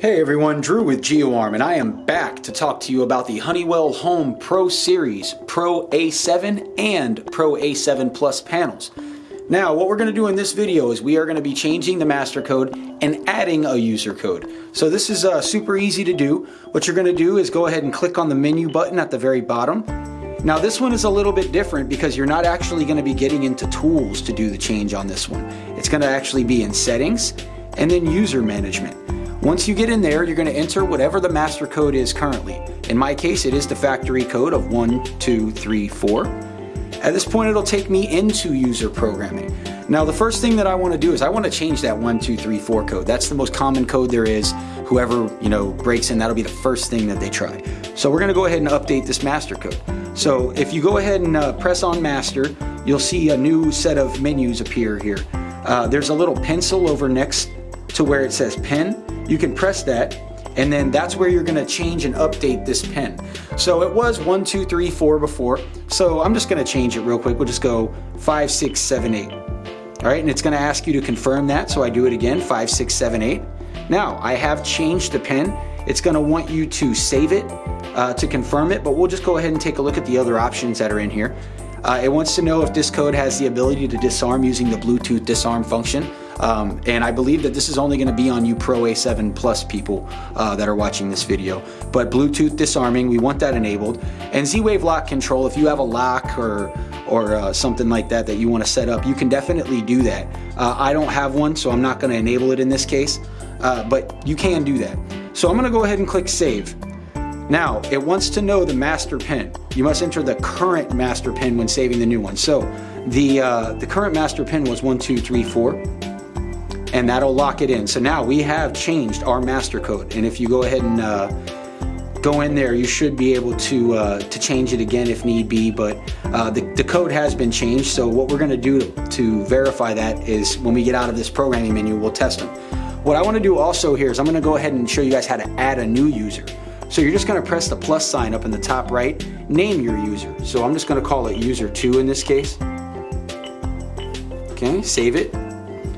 Hey everyone, Drew with GeoArm and I am back to talk to you about the Honeywell Home Pro Series Pro A7 and Pro A7 Plus panels. Now what we're going to do in this video is we are going to be changing the master code and adding a user code. So this is uh, super easy to do. What you're going to do is go ahead and click on the menu button at the very bottom. Now this one is a little bit different because you're not actually going to be getting into tools to do the change on this one. It's going to actually be in settings and then user management. Once you get in there, you're going to enter whatever the master code is currently. In my case, it is the factory code of 1234. At this point, it'll take me into user programming. Now, the first thing that I want to do is I want to change that 1234 code. That's the most common code there is. Whoever, you know, breaks in, that'll be the first thing that they try. So we're going to go ahead and update this master code. So if you go ahead and uh, press on master, you'll see a new set of menus appear here. Uh, there's a little pencil over next to where it says pen you can press that and then that's where you're gonna change and update this pen. So it was one, two, three, four before. So I'm just gonna change it real quick. We'll just go five, six, seven, eight. All right, and it's gonna ask you to confirm that. So I do it again, five, six, seven, eight. Now I have changed the pen. It's gonna want you to save it uh, to confirm it, but we'll just go ahead and take a look at the other options that are in here. Uh, it wants to know if this code has the ability to disarm using the Bluetooth disarm function. Um, and I believe that this is only going to be on you Pro A7 Plus people uh, that are watching this video. But Bluetooth disarming, we want that enabled. And Z-Wave lock control, if you have a lock or or uh, something like that that you want to set up, you can definitely do that. Uh, I don't have one, so I'm not going to enable it in this case, uh, but you can do that. So I'm going to go ahead and click Save. Now, it wants to know the master pin. You must enter the current master pin when saving the new one. So the, uh, the current master pin was 1234 and that'll lock it in. So now we have changed our master code. And if you go ahead and uh, go in there, you should be able to, uh, to change it again if need be, but uh, the, the code has been changed. So what we're gonna do to, to verify that is when we get out of this programming menu, we'll test them. What I wanna do also here is I'm gonna go ahead and show you guys how to add a new user. So you're just gonna press the plus sign up in the top right, name your user. So I'm just gonna call it user two in this case. Okay, save it.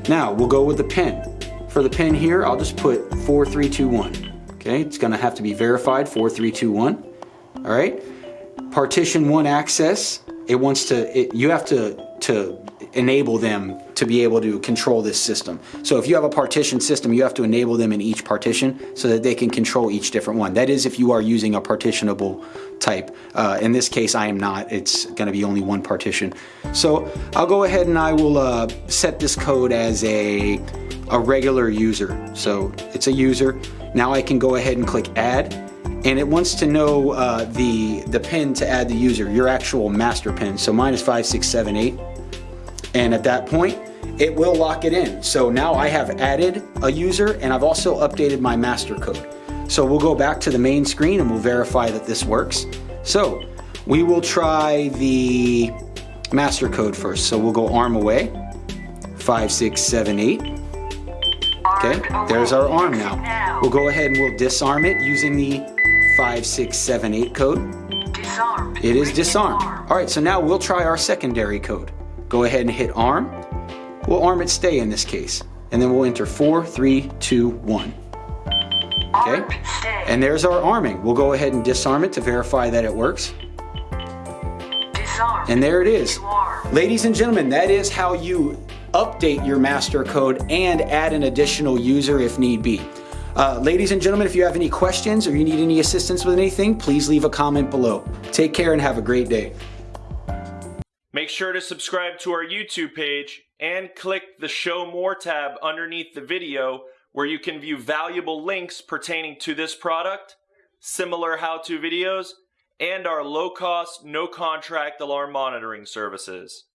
Now we'll go with the pin. For the pin here, I'll just put 4321. Okay, it's gonna have to be verified 4321. All right, partition one access. It wants to. It, you have to to enable them to be able to control this system. So if you have a partition system, you have to enable them in each partition so that they can control each different one. That is if you are using a partitionable type. Uh, in this case, I am not. It's going to be only one partition. So I'll go ahead and I will uh, set this code as a, a regular user. So it's a user. Now I can go ahead and click add and it wants to know uh, the, the pin to add the user, your actual master pin. So mine is 5678. And at that point, it will lock it in. So now I have added a user and I've also updated my master code. So we'll go back to the main screen and we'll verify that this works. So we will try the master code first. So we'll go arm away, five, six, seven, eight. Okay, there's our arm now. We'll go ahead and we'll disarm it using the 5678 code. Disarm. It is disarmed. All right, so now we'll try our secondary code. Go ahead and hit arm. We'll arm it stay in this case. And then we'll enter four, three, two, one. Okay, and there's our arming. We'll go ahead and disarm it to verify that it works. Disarm. And there it is. Ladies and gentlemen, that is how you update your master code and add an additional user if need be. Uh, ladies and gentlemen, if you have any questions or you need any assistance with anything, please leave a comment below. Take care and have a great day. Make sure to subscribe to our YouTube page and click the Show More tab underneath the video where you can view valuable links pertaining to this product, similar how-to videos, and our low-cost, no-contract alarm monitoring services.